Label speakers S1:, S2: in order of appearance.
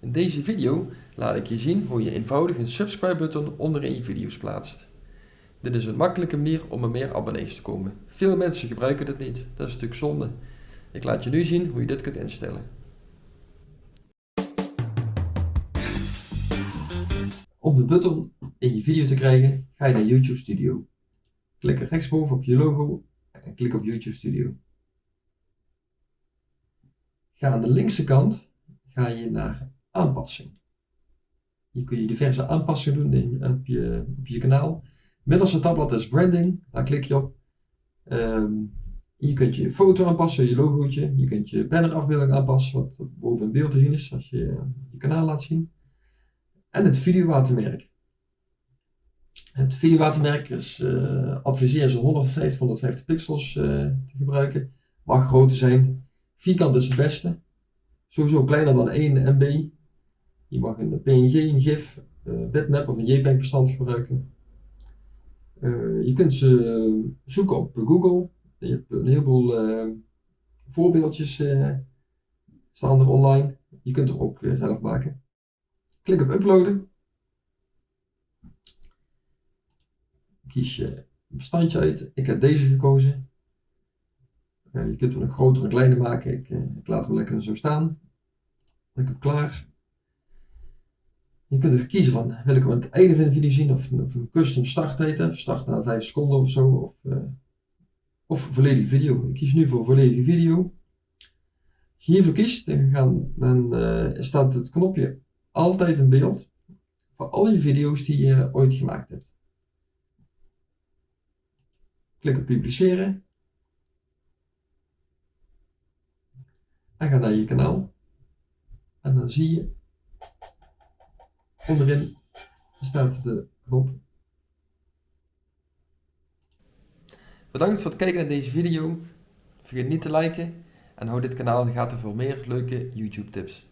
S1: In deze video laat ik je zien hoe je eenvoudig een subscribe button onderin je video's plaatst. Dit is een makkelijke manier om er meer abonnees te komen. Veel mensen gebruiken dit niet, dat is stuk zonde. Ik laat je nu zien hoe je dit kunt instellen. Om de button in je video te krijgen, ga je naar YouTube Studio. Klik rechtsboven op je logo en klik op YouTube Studio. Ga aan de linkse kant ga je naar aanpassing. Hier kun je diverse aanpassingen doen in, op, je, je kanaal. Middelste tabblad is branding, daar klik je op. Um, je kunt je foto aanpassen, je logootje. Je kunt je bannerafbeelding aanpassen, wat boven in beeld te zien is als je je kanaal laat zien. En het videowatermerk. Het videowatermerk is, uh, adviseer ze 150, 150 pixels uh, te gebruiken. Mag groter zijn. Vierkant is het beste. Sowieso kleiner dan 1 MB. Je mag een PNG, een GIF, uh, bitmap of een JPEG bestand gebruiken. je kunt ze zoeken op Google. Je hebt een heleboel voorbeeldjes staan er online. Je kunt er ook zelf maken. Klik op uploaden. Kies je een bestandje uit. Ik heb deze gekozen. Je kunt hem een groter en kleiner maken. Ik, ik, laat hem lekker zo staan. Klik op klaar. Je kunt er kiezen van, wil ik hem aan het einde van de video zien of, een custom starttijd heb, start na 5 seconden of zo, of, uh, of volledige video. Ik kies nu voor volledige video. Als je hiervoor kiest, dan, dan staat het knopje altijd een beeld voor al je video's die je ooit gemaakt hebt. Klik op publiceren. En ga naar je kanaal. En dan zie je onderin staat de knop. Bedankt voor het kijken naar deze video. Vergeet niet te liken en hou dit kanaal in de gaten voor meer leuke YouTube tips.